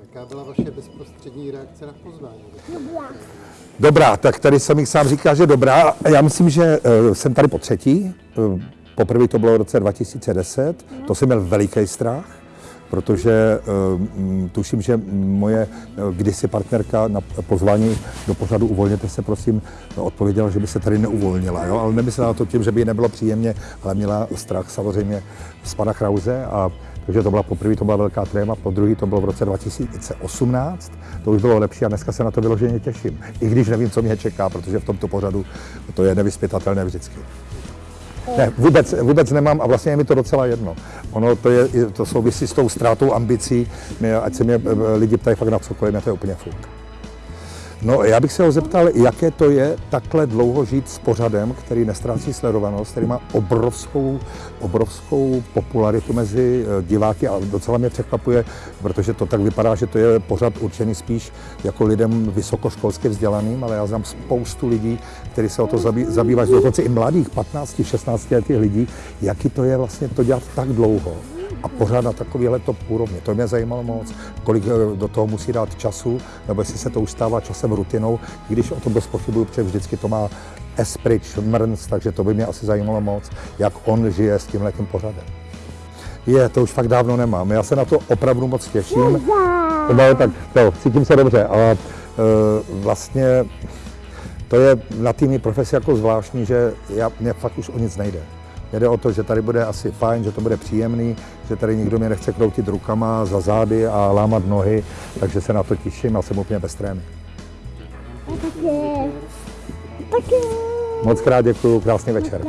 Jaká byla vaše bezprostřední reakce na pozvání? Dobrá, tak tady jsem sám říká, že dobrá. Já myslím, že uh, jsem tady po třetí. Uh, poprvé to bylo v roce 2010. To jsem měl veliký strach, protože uh, tuším, že moje uh, kdysi partnerka na pozvání do pořadu Uvolněte se, prosím, odpověděla, že by se tady neuvolnila. Jo? Ale nemyslela to tím, že by jí nebylo příjemně, ale měla strach samozřejmě z pana Krause a takže to byla poprvé, to byla velká tréma, po druhý to bylo v roce 2018, to už bylo lepší a dneska se na to vyloženě těším. I když nevím, co mě čeká, protože v tomto pořadu to je nevyspytatelné vždycky. Ne, vůbec, vůbec nemám a vlastně je mi to docela jedno. Ono to, je, to souvisí s tou ztrátou ambicí, ať se mě eh, lidi ptají fakt na cokoliv, mě to je úplně fuk. No, já bych se ho zeptal, jaké to je takhle dlouho žít s pořadem, který nestrácí sledovanost, který má obrovskou, obrovskou popularitu mezi eh, diváky a docela mě překvapuje, protože to tak vypadá, že to je pořad určený spíš jako lidem vysokoškolsky vzdělaným, ale já znám spoustu lidí, kteří se o to zabý, zabývají, dokonce i mladých, 15, 16 letých lidí, jaký to je vlastně to dělat tak dlouho a pořád na takovýhle top úrovni. To mě zajímalo moc, kolik eh, do toho musí dát času, nebo jestli se to už stává časem rutinou, i když o tom dost pochybuju, protože vždycky to má esprit, šmrnc, takže to by mě asi zajímalo moc, jak on žije s tímhle tím pořadem. Je, to už fakt dávno nemám. Já se na to opravdu moc těším. No, tak to, cítím se dobře, ale e, vlastně to je na týmní profesi jako zvláštní, že já, mě fakt už o nic nejde. Jde o to, že tady bude asi fajn, že to bude příjemný, že tady nikdo mě nechce kroutit rukama za zády a lámat nohy, takže se na to těším a jsem úplně bez trémy. Také. Také. Moc krát děkuji, krásný večer.